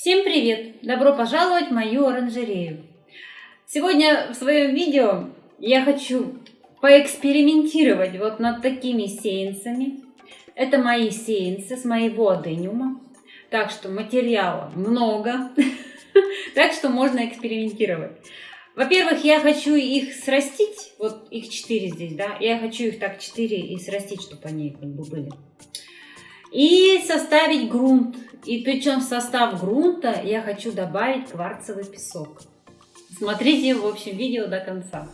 Всем привет! Добро пожаловать в мою оранжерею! Сегодня в своем видео я хочу поэкспериментировать вот над такими сеянцами. Это мои сеянцы с моего адениума. Так что материала много. Так что можно экспериментировать. Во-первых, я хочу их срастить. Вот их 4 здесь, да. Я хочу их так 4 и срастить, чтобы они как бы были. И составить грунт. И причем в состав грунта я хочу добавить кварцевый песок. Смотрите, в общем, видео до конца.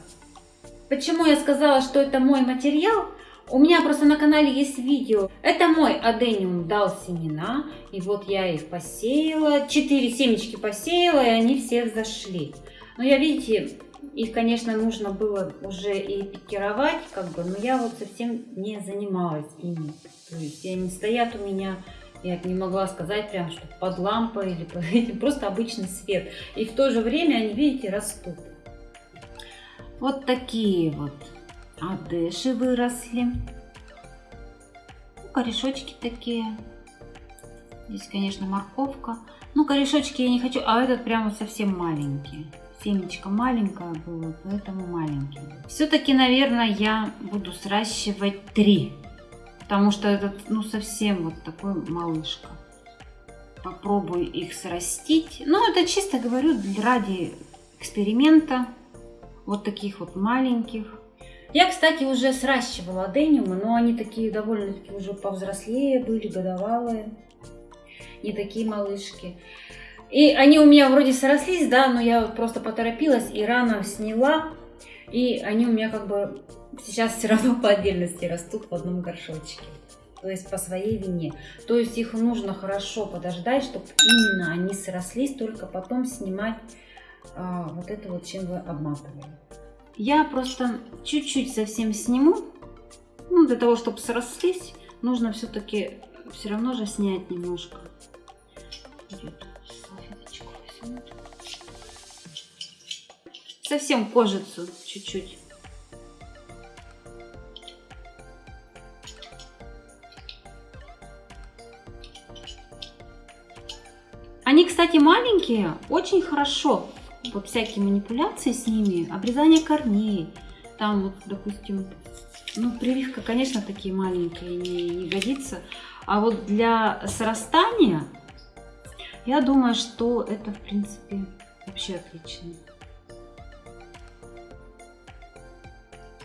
Почему я сказала, что это мой материал? У меня просто на канале есть видео. Это мой адениум дал семена. И вот я их посеяла. Четыре семечки посеяла, и они все взошли. Но я, видите, их, конечно, нужно было уже и пикировать, как бы, но я вот совсем не занималась ими. То есть они стоят у меня, я не могла сказать прям, что под лампой или под просто обычный свет. И в то же время они, видите, растут. Вот такие вот адеши выросли. Ну, корешочки такие. Здесь, конечно, морковка. Ну, корешочки я не хочу, а этот прямо совсем маленький семечко маленькое было, поэтому маленький. Все-таки, наверное, я буду сращивать три, потому что этот, ну, совсем вот такой малышка. Попробую их срастить. Ну, это чисто говорю ради эксперимента. Вот таких вот маленьких. Я, кстати, уже сращивала адениумы, но они такие довольно-таки уже повзрослее были, годовалые. Не такие малышки. И они у меня вроде срослись, да, но я просто поторопилась и рано сняла. И они у меня как бы сейчас все равно по отдельности растут в одном горшочке. То есть по своей вине. То есть их нужно хорошо подождать, чтобы именно они срослись, только потом снимать а, вот это вот, чем вы обматывали. Я просто чуть-чуть совсем сниму. Ну, для того, чтобы срослись, нужно все-таки все равно же снять немножко. Идет. Совсем кожицу чуть-чуть. Они, кстати, маленькие, очень хорошо. Вот всякие манипуляции с ними, обрезание корней. Там вот, допустим, ну, прививка, конечно, такие маленькие не, не годится. А вот для срастания я думаю, что это, в принципе, вообще отлично.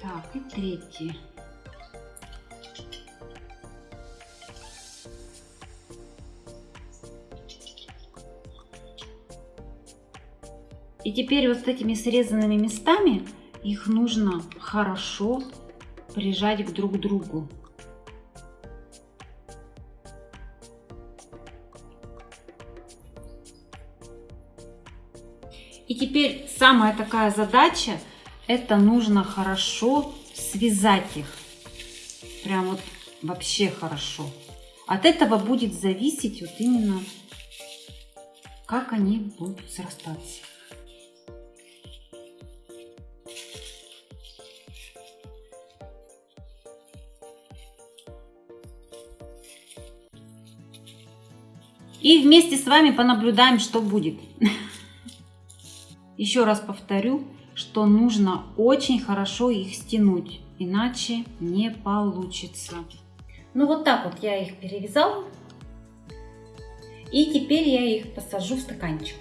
Так, и третий. И теперь вот с этими срезанными местами их нужно хорошо прижать к друг другу. И теперь самая такая задача, это нужно хорошо связать их. Прям вот вообще хорошо. От этого будет зависеть вот именно, как они будут срастаться. И вместе с вами понаблюдаем, что будет. Еще раз повторю, что нужно очень хорошо их стянуть, иначе не получится. Ну вот так вот я их перевязала. И теперь я их посажу в стаканчик.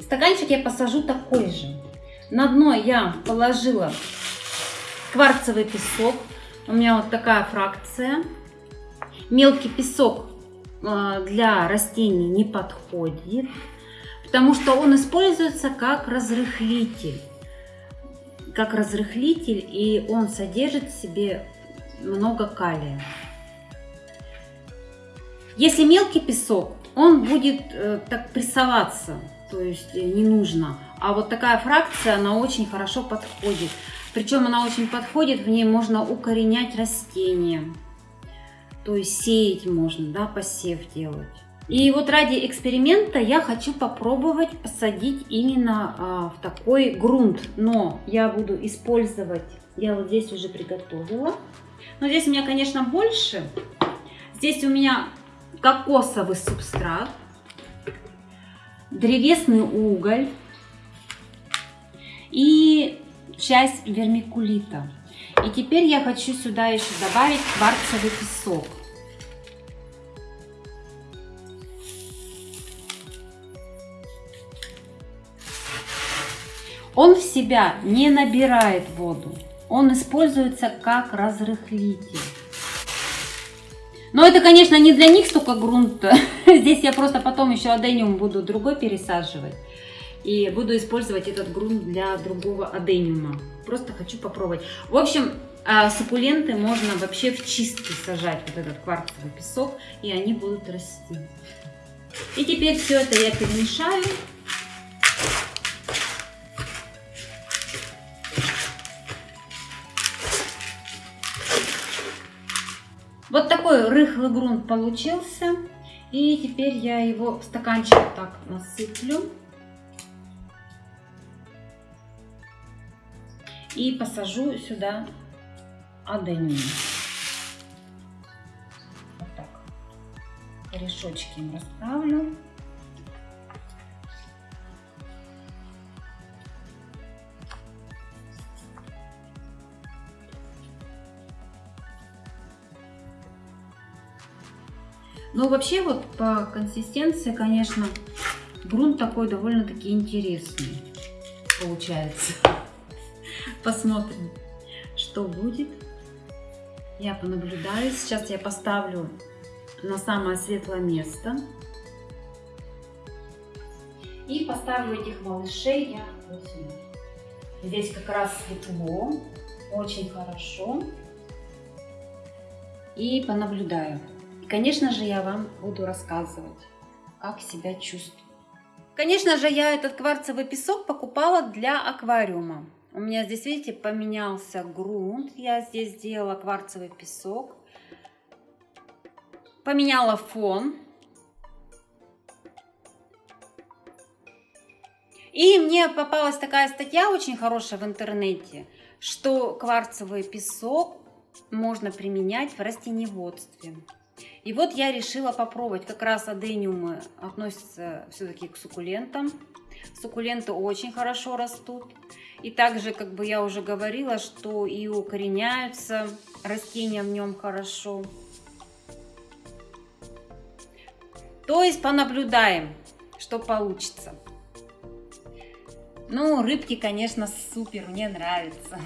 Стаканчик я посажу такой же. На дно я положила кварцевый песок. У меня вот такая фракция. Мелкий песок для растений не подходит, потому что он используется как разрыхлитель. Как разрыхлитель, и он содержит в себе много калия. Если мелкий песок, он будет э, так прессоваться, то есть э, не нужно. А вот такая фракция, она очень хорошо подходит. Причем она очень подходит, в ней можно укоренять растения. То есть сеять можно, да, посев делать. И вот ради эксперимента я хочу попробовать посадить именно а, в такой грунт. Но я буду использовать я вот здесь уже приготовила. Но здесь у меня, конечно, больше. Здесь у меня кокосовый субстрат, древесный уголь и часть вермикулита. И теперь я хочу сюда еще добавить кварцевый песок. Он в себя не набирает воду, он используется как разрыхлитель. Но это, конечно, не для них столько грунта. Здесь я просто потом еще адениум буду другой пересаживать. И буду использовать этот грунт для другого адениума. Просто хочу попробовать. В общем, а, суккуленты можно вообще в чистке сажать, вот этот кварцевый песок, и они будут расти. И теперь все это я перемешаю. Вот такой рыхлый грунт получился. И теперь я его в стаканчик так насыплю. И посажу сюда аденин. Вот так. Корешочки им расставлю. Ну, вообще, вот по консистенции, конечно, грунт такой довольно-таки интересный получается. Посмотрим, что будет. Я понаблюдаю. Сейчас я поставлю на самое светлое место. И поставлю этих малышей я сюда. Здесь как раз светло, очень хорошо. И понаблюдаю. Конечно же, я вам буду рассказывать, как себя чувствую. Конечно же, я этот кварцевый песок покупала для аквариума. У меня здесь, видите, поменялся грунт. Я здесь сделала кварцевый песок. Поменяла фон. И мне попалась такая статья очень хорошая в интернете, что кварцевый песок можно применять в растениеводстве. И вот я решила попробовать. Как раз адениумы относятся все-таки к суккулентам. Суккуленты очень хорошо растут. И также, как бы я уже говорила, что и укореняются растения в нем хорошо. То есть понаблюдаем, что получится. Ну, рыбки, конечно, супер, мне нравится.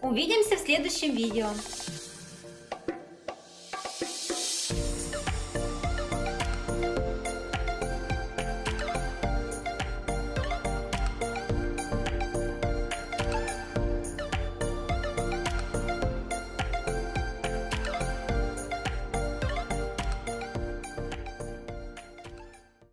Увидимся в следующем видео.